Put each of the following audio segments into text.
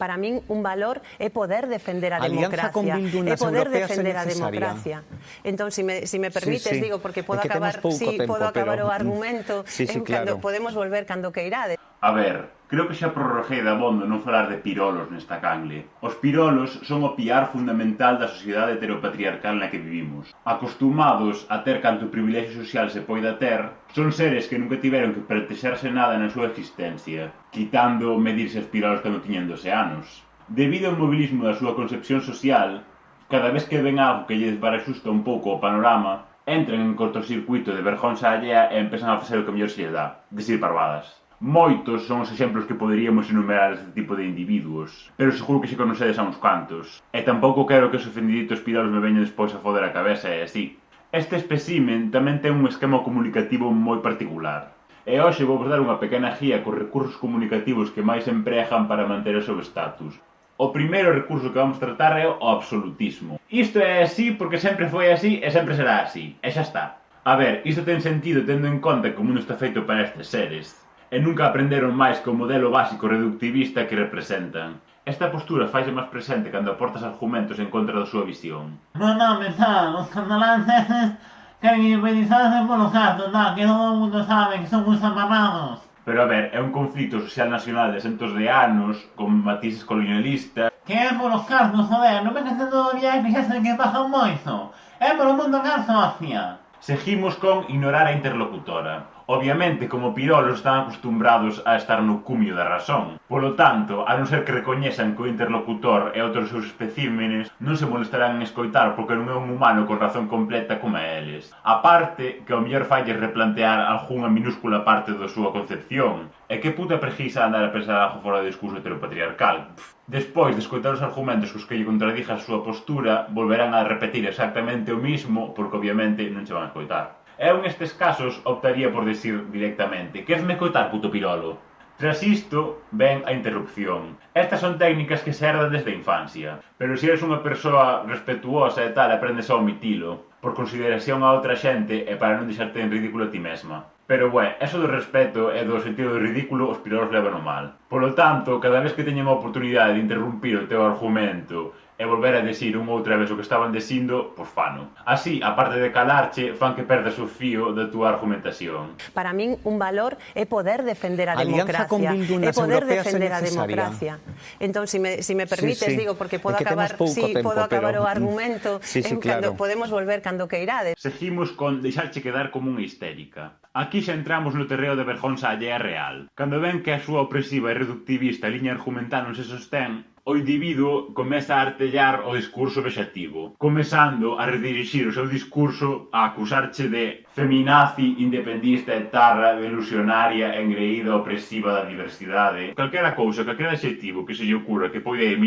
para min un valor é poder defender a Alianza democracia. Con é poder defender a democracia. Entón, se si me, si me permites, sí, sí. digo, porque podo acabar, pouco sí, tempo, podo acabar pero... o argumento sí, sí, en, claro. cando podemos volver cando queirade. A ver, Creo que xa prorroguei dabondo non falar de pirolos nesta cangle. Os pirolos son o piar fundamental da sociedade heteropatriarcal na que vivimos. Acostumados a ter canto privilexio social se poida ter, son seres que nunca tiveron que pretexerse nada na súa existencia, quitando medirse os pirolos cando tiñen 12 anos. Debido ao mobilismo da súa concepción social, cada vez que ven algo que lle barasusta un pouco o panorama, entran en cortocircuito de vergonza allea e empezan a facer o que mellor se lle dá, decir parvadas. Moitos son os exemplos que poderíamos enumerar deste tipo de individuos, pero seguro que xe conocedes a uns cantos. E tampouco quero que os ofendiditos pidalos me veñen despois a foder a cabeza e así. Este espécimen tamén ten un esquema comunicativo moi particular. E hoxe vou dar unha pequena guía cos recursos comunicativos que máis empregan para manter o seu status. O primeiro recurso que vamos tratar é o absolutismo. Isto é así porque sempre foi así e sempre será así. E xa está. A ver, isto ten sentido tendo en conta como mundo está feito para estes seres e nunca aprenderon máis que o modelo básico reductivista que representan. Esta postura faise máis presente cando aportas argumentos en contra da súa visión. Non, non, pensar, os cataláns eses queren independizarse polo gato, na, que todo o mundo sabe que son uns amarrados. Pero a ver, é un conflito social nacional de centos de anos, con matices colonialistas... Que é polos cartos, joder, non me que todo bien que xa se que pasa moito. É polo mundo carto, hostia. Seguimos con ignorar a interlocutora. Obviamente, como Pirolos están acostumbrados a estar no cumio da razón. Polo tanto, a non ser que recoñezan que o interlocutor e outros seus especímenes non se molestarán en escoitar porque non é un humano con razón completa como eles. A parte que ao mellor falle replantear algunha minúscula parte da súa concepción. E que puta preguisa andar a pensar algo fora do discurso heteropatriarcal. Pff. Despois de escoitar os argumentos cos que lle contradija a súa postura, volverán a repetir exactamente o mismo porque obviamente non se van a escoitar. Eu nestes casos optaría por decir directamente «Queresme coitar, puto pirolo?». Tras isto, ven a interrupción. Estas son técnicas que se herdan desde a infancia, pero se eres unha persoa respetuosa e tal, aprendes a omitilo, por consideración a outra xente e para non deixarte en ridículo a ti mesma. Pero, bueno, eso do respeto e do sentido do ridículo os pirolos levan o mal. Polo tanto, cada vez que teñen a oportunidade de interrumpir o teu argumento e volver a desir unha outra vez o que estaban desindo, pois fano. Así, a parte de calarche, fan que perdas o fío da túa argumentación. Para min, un valor é poder defender a Alianza democracia. É poder defender a democracia. Entón, se si me, si me permites, sí, sí. digo, porque podo é acabar, sí, tempo, podo acabar pero... o argumento sí, sí, en claro. cando podemos volver cando queirades. Seguimos con deixarche quedar como unha histérica. Aquí xa entramos no terreo de vergonza allea real. Cando ven que a súa opresiva e reductivista liña argumental non se sostén, o individuo comeza a artellar o discurso vexativo, comezando a redirixir o seu discurso a acusarche de feminazi, independista, etarra, delusionaria, engreída, opresiva da diversidade. Calquera cousa, calquera adxetivo que se lle ocurra que poida ir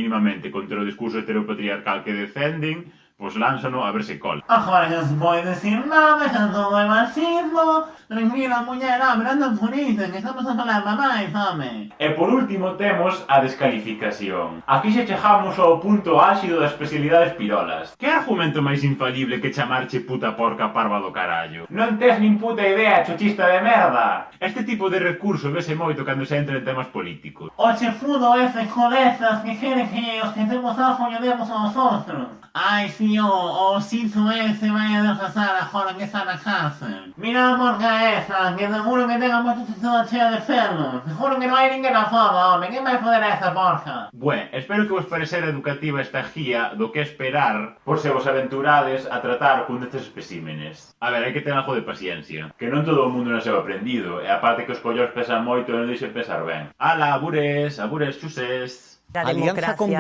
contra o discurso heteropatriarcal que defenden, Pois lánzano a ver se cola. Agora non se pode decir nada, xa todo é machismo. Tranquila, muller, hombre, non puriten, que estamos a falar máis, home. E por último temos a descalificación. Aquí xa chegamos ao punto áxido das especialidades pirolas. Que argumento máis infalible que chamarche puta porca parva do carallo? Non tes nin puta idea, chochista de merda. Este tipo de recurso vese moito cando se entra en temas políticos. O chefudo ese codezas que quere que os que temos algo lle demos aos outros. Ai, si, o, o Xinzo ese se a desfasar agora que está na cárcel. Mira a morga esa, que seguro que ten a moita toda chea de ferros. Seguro que non hai ninguén afado, foda, home, que vai foder a esa morga? Bué, espero que vos parecera educativa esta guía do que esperar por se vos aventurades a tratar cun destes especímenes. A ver, hai que ter algo de paciencia, que non todo o mundo nasceu aprendido, e a parte que os collos pesan moito e non deixen pesar ben. Ala, abures, abures, chuses! la democracia, con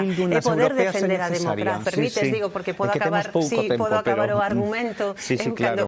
poder defender a democracia. Permites, sí, sí. digo, porque puedo es que acabar, sí, tempo, puedo acabar pero... o argumento. Sí, sí, en claro.